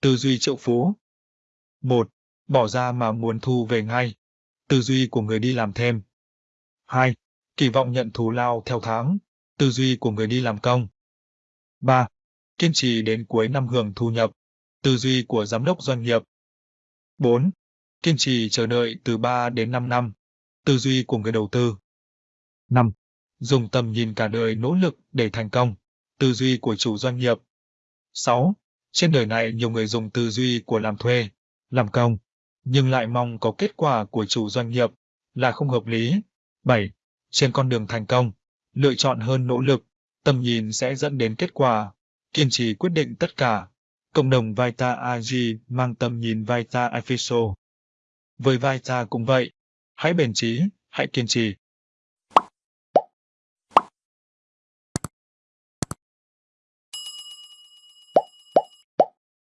Tư duy triệu phú 1. Bỏ ra mà muốn thu về ngay. Tư duy của người đi làm thêm 2. Kỳ vọng nhận thù lao theo tháng. Tư duy của người đi làm công 3. Kiên trì đến cuối năm hưởng thu nhập. Tư duy của giám đốc doanh nghiệp 4. Kiên trì chờ đợi từ 3 đến 5 năm. Tư duy của người đầu tư 5. Dùng tầm nhìn cả đời nỗ lực để thành công. Tư duy của chủ doanh nghiệp 6. Trên đời này nhiều người dùng tư duy của làm thuê, làm công, nhưng lại mong có kết quả của chủ doanh nghiệp là không hợp lý. 7. Trên con đường thành công, lựa chọn hơn nỗ lực, tầm nhìn sẽ dẫn đến kết quả, kiên trì quyết định tất cả. Cộng đồng Vita AG mang tầm nhìn Vita Official. Với Vita cũng vậy, hãy bền trí, hãy kiên trì.